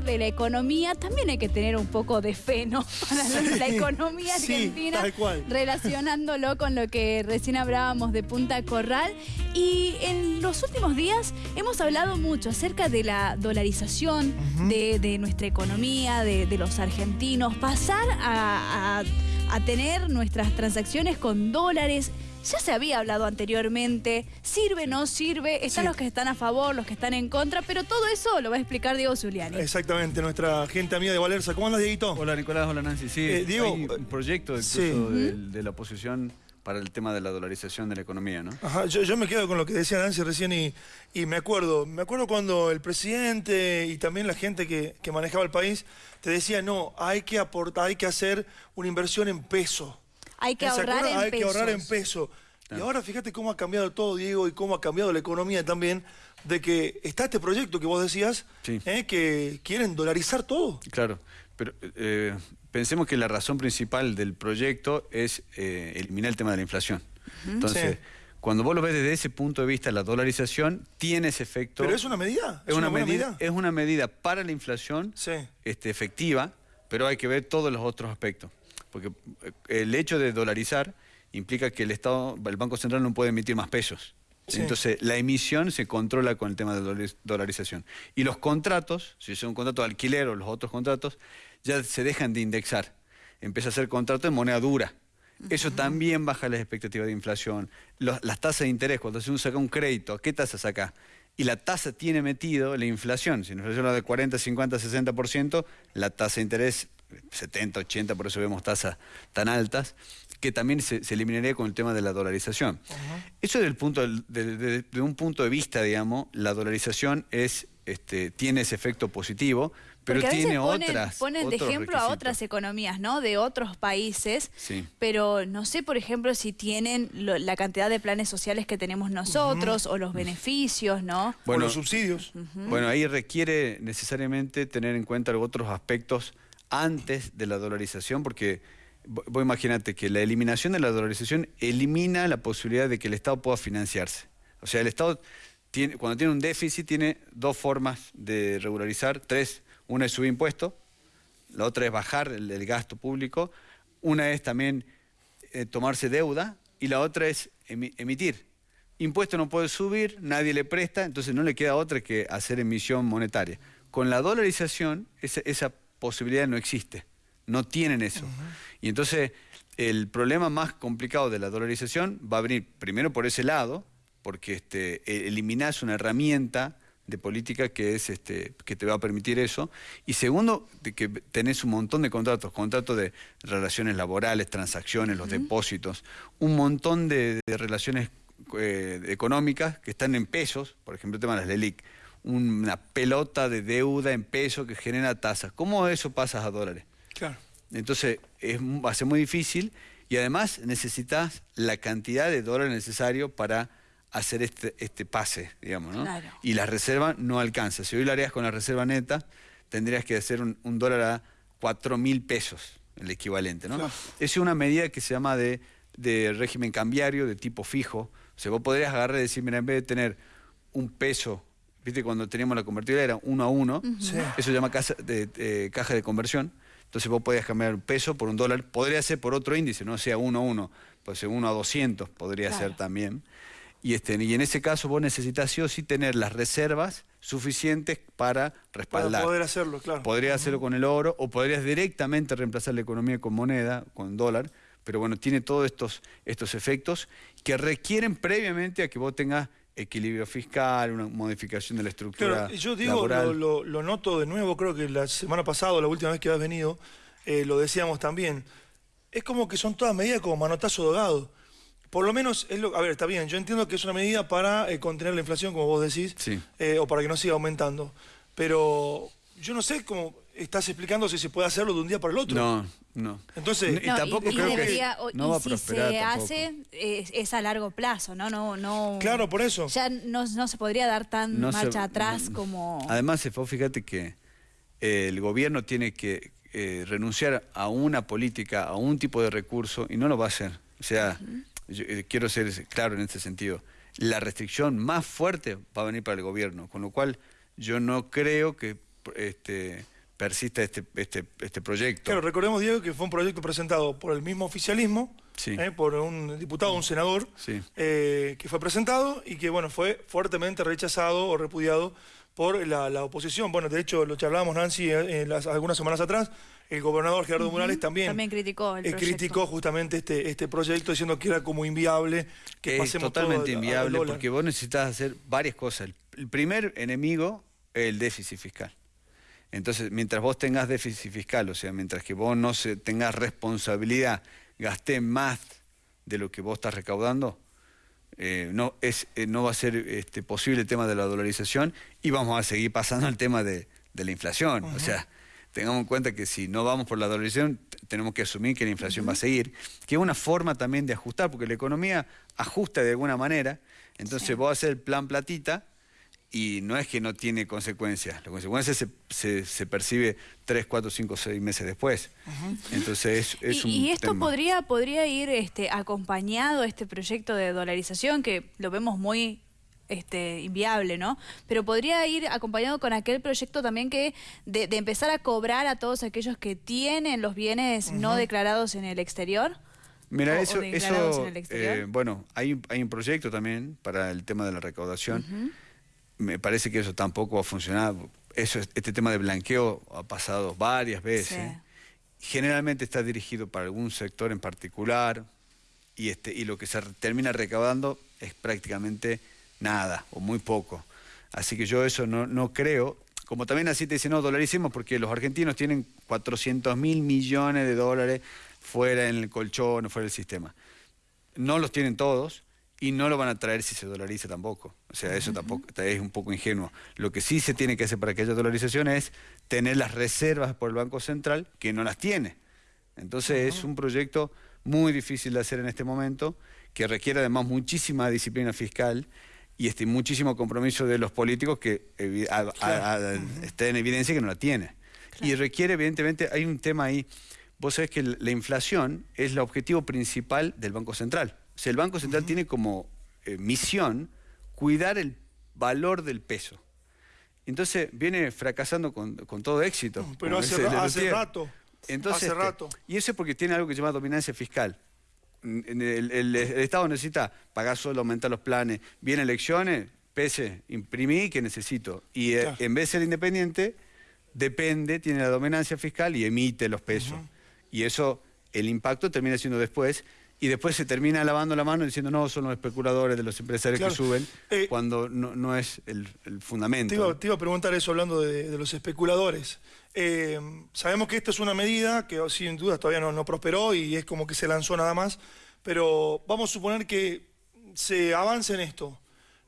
hablar de la economía, también hay que tener un poco de fe, ¿no? Para la economía argentina, relacionándolo con lo que recién hablábamos de Punta Corral. Y en los últimos días hemos hablado mucho acerca de la dolarización de, de nuestra economía, de, de los argentinos, pasar a, a- a tener nuestras transacciones con dólares. Ya se había hablado anteriormente, sirve, no sirve, están Sí. los que están a favor, los que están en contra, pero todo eso lo va a explicar Diego Zuliani. Exactamente, nuestra gente amiga de Valerza. ¿Cómo andas, Dieguito? Hola Nicolás, hola Nancy. Sí, Eh, Diego, hay un proyecto incluso sí. de, la oposición para el tema de la dolarización de la economía, ¿no? Ajá, yo, yo me quedo con lo que decía Nancy recién y, y me acuerdo, me acuerdo cuando el presidente y también la gente que, que manejaba el país te decía, no, hay que aportar, hay que hacer una inversión en peso. Hay que ¿Se ahorrar acuerdan? en Hay que ahorrar en pesos. peso. Y ahora fíjate cómo ha cambiado todo, Diego, y cómo ha cambiado la economía también, de que está este proyecto que vos decías, Sí. eh, que quieren dolarizar todo. Claro, pero eh, pensemos que la razón principal del proyecto es eh, eliminar el tema de la inflación. Entonces, Sí. cuando vos lo ves desde ese punto de vista, la dolarización tiene ese efecto. Pero es una medida, es una, medida, es una medida para la inflación Sí. este, efectiva, pero hay que ver todos los otros aspectos. Porque eh, el hecho de dolarizar implica que el Estado, el Banco Central no puede emitir más pesos. Sí. Entonces, la emisión se controla con el tema de dolariz- dolarización. Y los contratos, si es un contrato de alquiler o los otros contratos, ya se dejan de indexar. Empieza a ser contrato en moneda dura. Eso también baja las expectativas de inflación. Los- las tasas de interés, cuando uno saca un crédito, ¿qué tasa saca? Y la tasa tiene metido la inflación. Si la inflación es de 40, 50, 60%, la tasa de interés 70, 80, por eso vemos tasas tan altas, que también se, se eliminaría con el tema de la dolarización. Eso desde el punto de, de- de un punto de vista, digamos, la dolarización es, este, tiene ese efecto positivo, pero Porque a veces tiene ponen, otras. ponen de ejemplo a otras economías, ¿no? De otros países. Sí. Pero no sé, por ejemplo, si tienen lo- la cantidad de planes sociales que tenemos nosotros o los beneficios, ¿no? o Bueno, los subsidios. Bueno, ahí requiere necesariamente tener en cuenta otros aspectos antes de la dolarización, porque vo- vos imagínate que la eliminación de la dolarización elimina la posibilidad de que el Estado pueda financiarse. O sea, el Estado, cuando tiene un déficit, tiene dos formas de regularizar, tres. Una es subir impuestos, la otra es bajar el, gasto público, una es también eh, tomarse deuda y la otra es emi- emitir. Impuesto no puede subir, nadie le presta, entonces no le queda otra que hacer emisión monetaria. Con la dolarización esa posibilidad no existe, no tienen eso. Y entonces el problema más complicado de la dolarización va a venir primero por ese lado, porque este, e- eliminás una herramienta de política que es este que te va a permitir eso. Y segundo de que tenés un montón de contratos contratos de relaciones laborales transacciones los depósitos un montón de, de relaciones eh, económicas que están en pesos por ejemplo el tema de las LELIC una pelota de deuda en pesos que genera tasas cómo eso pasa a dólares Claro. entonces es, va a ser muy difícil y además necesitas la cantidad de dólares necesario para hacer este, este pase, digamos, ¿no? Claro. Y la reserva no alcanza. Si hoy lo harías con la reserva neta, tendrías que hacer un, un dólar a 4 mil pesos, el equivalente, ¿no? Claro. Es una medida que se llama de, de régimen cambiario, de tipo fijo. O sea, vos podrías agarrar y decir, mira, en vez de tener un peso, viste, cuando teníamos la convertida era uno a uno, Sí. eso se llama casa de, de- caja de conversión. Entonces vos podías cambiar un peso por un dólar. Podría ser por otro índice, no sea uno a uno, puede ser uno a 200, podría Claro. ser también. Y, este, y en ese caso vos necesitas sí o sí tener las reservas suficientes para respaldar. Para poder hacerlo, claro. Podrías hacerlo con el oro o podrías directamente reemplazar la economía con moneda, con dólar, pero bueno, tiene todos estos, estos efectos que requieren previamente a que vos tengas equilibrio fiscal, una modificación de la estructura Claro, yo digo, laboral. lo, lo- lo noto de nuevo, creo que la semana pasada, la última vez que has venido, eh, lo decíamos también. Es como que son todas medidas como manotazo de ahogado. Por lo menos, es lo, a ver, está bien, yo entiendo que es una medida para eh, contener la inflación, como vos decís, Sí. eh, o para que no siga aumentando. Pero yo no sé cómo estás explicando si se puede hacerlo de un día para el otro. No, no. Entonces- y No, tampoco y creo debería- que no y va a si prosperar se tampoco. hace es, es a largo plazo, ¿no? no, no Claro, por eso. Ya no, no se podría dar tan No se- marcha atrás no- como... Además, se fíjate que eh, el gobierno tiene que eh, renunciar a una política, a un tipo de recurso, y no lo va a hacer. O sea, yo, eh, quiero ser claro en este sentido. La restricción más fuerte va a venir para el gobierno, con lo cual yo no creo que este, persista este, este, este proyecto. Claro, recordemos, Diego, que fue un proyecto presentado por el mismo oficialismo, Sí. eh, por un diputado, un senador, Sí. eh, que fue presentado y que, bueno, fue fuertemente rechazado o repudiado por la, la oposición. Bueno, de hecho, lo que hablábamos, Nancy, eh, en las- algunas semanas atrás, el gobernador Gerardo Morales también, También criticó el eh, criticó justamente este, este proyecto diciendo que era como inviable que es pasemos todo totalmente al- al inviable dólar. porque vos necesitas hacer varias cosas. El, el primer enemigo es el déficit fiscal. Entonces, mientras vos tengas déficit fiscal, o sea, mientras que vos no se, tengas responsabilidad, gasté más de lo que vos estás recaudando, eh, no, es, eh, no va a ser este, posible el tema de la dolarización y vamos a seguir pasando al tema de, de la inflación. O sea, tengamos en cuenta que si no vamos por la dolarización, tenemos que asumir que la inflación va a seguir, que es una forma también de ajustar, porque la economía ajusta de alguna manera, entonces vos haces el plan platita y no es que no tiene consecuencias, la consecuencia se, se, se percibe 3, 4, 5, 6 meses después. Entonces es, es y, un y esto tema. podría, podría ir este, acompañado, este proyecto de dolarización, que lo vemos muy este, inviable, ¿no? Pero podría ir acompañado con aquel proyecto también que de, de empezar a cobrar a todos aquellos que tienen los bienes no declarados en el exterior. Mira, eso, eso eh, bueno, hay, un- hay un proyecto también para el tema de la recaudación. Me parece que eso tampoco va a funcionar. Eso, es- este tema de blanqueo ha pasado varias veces. Generalmente está dirigido para algún sector en particular y, este, y lo que se termina recaudando es prácticamente nada o muy poco. Así que yo eso no, no creo. Como también así te dicen, no, dolaricemos porque los argentinos tienen 400 mil millones de dólares fuera en el colchón, fuera del sistema. No los tienen todos y no lo van a traer si se dolariza tampoco. O sea, eso tampoco es un poco ingenuo. Lo que sí se tiene que hacer para que haya dolarización es tener las reservas por el Banco Central, que no las tiene. Entonces es un proyecto muy difícil de hacer en este momento, que requiere además muchísima disciplina fiscal y este, muchísimo compromiso de los políticos que evi- a- a- a- está en evidencia que no la tiene. Y requiere, evidentemente, hay un tema ahí. Vos sabés que la inflación es el objetivo principal del Banco Central. O sea, el Banco Central tiene como eh, misión cuidar el valor del peso. Entonces viene fracasando con, con todo éxito. Pero hace ra- rato. Entonces, Hace este, rato. Y eso es porque tiene algo que se llama dominancia fiscal. El, el- el- el Estado necesita pagar solo, aumentar los planes. Vienen elecciones, pese, imprimí que necesito. Y eh, Claro. en vez de ser independiente, depende, tiene la dominancia fiscal y emite los pesos. Y eso, el impacto termina siendo después. Y después se termina lavando la mano diciendo, no, son los especuladores de los empresarios Claro. que suben, Eh, cuando no, no es el, el fundamento. Te iba, te iba a preguntar eso hablando de, de los especuladores. Eh, sabemos que esta es una medida que oh, sin duda todavía no, no prosperó y es como que se lanzó nada más, pero vamos a suponer que se avance en esto.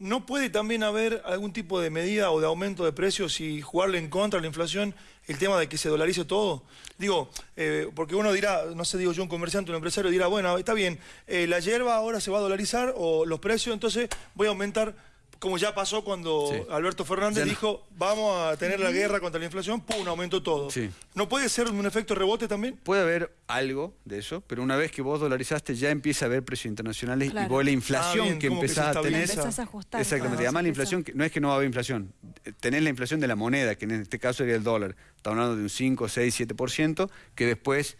¿No puede también haber algún tipo de medida o de aumento de precios y jugarle en contra de la inflación el tema de que se dolarice todo? Digo, eh, porque uno dirá, no sé, digo yo, un comerciante, un empresario dirá, bueno, está bien, eh, la hierba ahora se va a dolarizar o los precios, entonces voy a aumentar, como ya pasó cuando Sí. Alberto Fernández Ya no- dijo, vamos a tener la guerra contra la inflación, ¡pum!, aumentó todo. Sí. ¿No puede ser un efecto rebote también? Puede haber algo de eso, pero una vez que vos dolarizaste ya empieza a haber precios internacionales Claro. y vos la inflación Ah, bien, que empezás a tener... Empezás a ajustar. Exactamente, además la inflación, que- no es que no va a haber inflación, tenés la inflación de la moneda, que en este caso sería el dólar, estamos hablando de un 5, 6, 7%, que después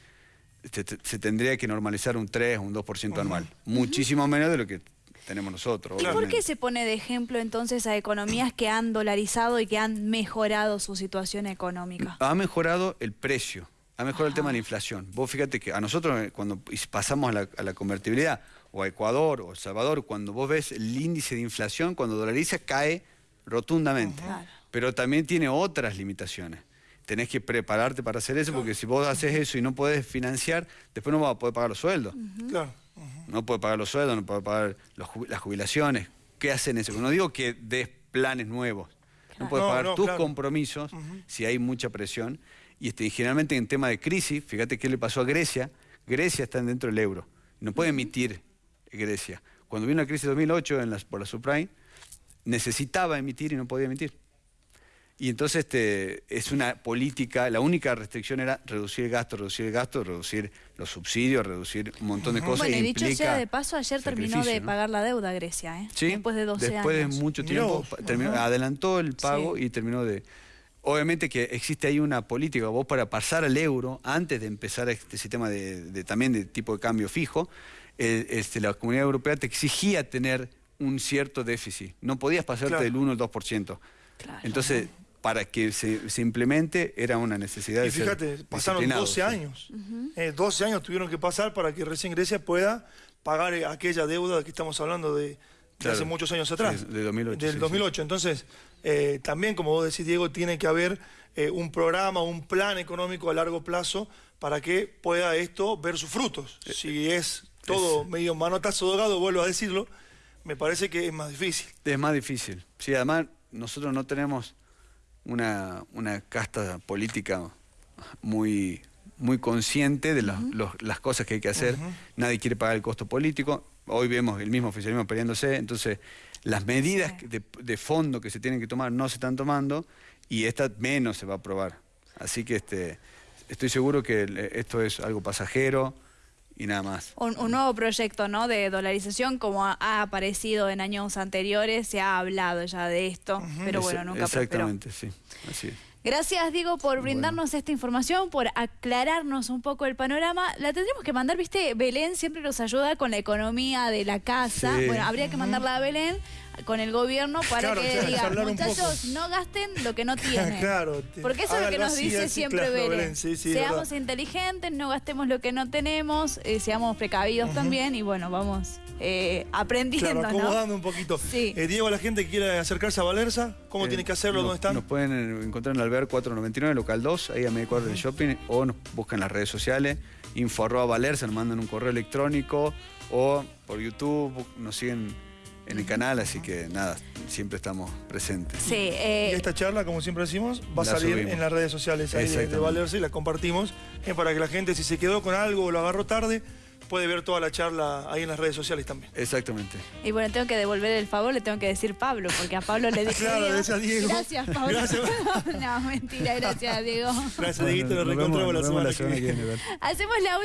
se, se tendría que normalizar un 3, un 2% anual, muchísimo menos de lo que tenemos nosotros. ¿Y por qué se pone de ejemplo entonces a economías que han dolarizado y que han mejorado su situación económica? Ha mejorado el precio, ha mejorado el tema de la inflación. Vos fíjate que a nosotros eh, cuando pasamos a la, a la convertibilidad, o a Ecuador, o El Salvador, cuando vos ves el índice de inflación, cuando dolariza cae rotundamente. Pero también tiene otras limitaciones. Tenés que prepararte para hacer eso, porque si vos haces eso y no podés financiar, después no vas a poder pagar los sueldos. Claro. No puede pagar los sueldos, no puede pagar los las jubilaciones. ¿Qué hacen eso? No digo que des planes nuevos. Claro. No puedes No, pagar no, tus claro. compromisos si hay mucha presión. Y, este, y generalmente en tema de crisis, fíjate qué le pasó a Grecia. Grecia está dentro del euro. No puede emitir Grecia. Cuando vino la crisis de 2008 en las, por la subprime, necesitaba emitir y no podía emitir. Y entonces este, es una política, la única restricción era reducir el gasto, reducir el gasto, reducir los subsidios, reducir un montón de cosas. Bueno, e y dicho sea de paso, ayer terminó de pagar la deuda Grecia, ¿eh? Sí, después de 12 después años. de mucho tiempo, terminó- adelantó el pago Sí. y terminó de... obviamente que existe ahí una política, vos para pasar al euro, antes de empezar este sistema de, de- también de tipo de cambio fijo, eh, este, la Comunidad Europea te exigía tener un cierto déficit. No podías pasarte Claro. del 1 al 2%. Claro. Entonces, para que se, se implemente era una necesidad Y de ser fíjate, pasaron disciplinados, 12 sí. años. Eh, 12 años tuvieron que pasar para que recién Grecia pueda pagar eh, aquella deuda que estamos hablando de, de Claro. hace muchos años atrás. Sí, de 2008, Del sí, 2008. Entonces, eh, también, como vos decís, Diego, tiene que haber eh, un programa, un plan económico a largo plazo para que pueda esto ver sus frutos. Eh, Si es todo medio manotazo dogado, vuelvo a decirlo, me parece que es más difícil. Es más difícil. Sí, además nosotros no tenemos una, una casta política muy, muy consciente de las- los- las cosas que hay que hacer. Nadie quiere pagar el costo político. Hoy vemos el mismo oficialismo peleándose. Entonces, las medidas Sí. de, de fondo que se tienen que tomar no se están tomando y esta menos se va a aprobar. Así que este, estoy seguro que esto es algo pasajero y nada más. Un, un nuevo proyecto ¿no? de dolarización, como ha, ha aparecido en años anteriores, se ha hablado ya de esto, pero bueno, nunca prosperó. Exactamente, sí. Así es. Gracias, Diego, por brindarnos esta información, por aclararnos un poco el panorama. La tendríamos que mandar, viste, Belén siempre nos ayuda con la economía de la casa. Sí. Bueno, habría que mandarla a Belén con el gobierno para Claro, que claro, diga, muchachos, poco". no gasten lo que no tienen. Claro, Porque eso es lo que nos así, dice así, siempre claro, Belén. Belén, sí, sí, es seamos verdad. inteligentes, no gastemos lo que no tenemos, eh, seamos precavidos también y bueno, vamos eh, aprendiendo, Claro, ¿no? acomodando un poquito. Sí. Eh, Diego, a la gente que quiera acercarse a Valerza, ¿cómo Eh, tiene que hacerlo? nos- ¿Dónde están? Nos pueden encontrar en el Alvear 499, local 2, ahí a medio cuadro del shopping, o nos buscan en las redes sociales, info arroba valerza, nos mandan un correo electrónico, o por YouTube, nos siguen en el canal, así que nada, siempre estamos presentes. Sí, eh, Y esta charla, como siempre decimos, va a salir subimos. en las redes sociales ahí de, de. Valerza y la compartimos eh, para que la gente, si se quedó con algo o lo agarró tarde, puede ver toda la charla ahí en las redes sociales también. Exactamente. Y bueno, tengo que devolver el favor, le tengo que decir Pablo, porque a Pablo le dije. Claro, Diego. decía Diego. Gracias, Pablo. Gracias. no, mentira, gracias, Diego. Gracias, Dieguito, nos nos vemos- reencontramos la semana que viene. Iván. Hacemos la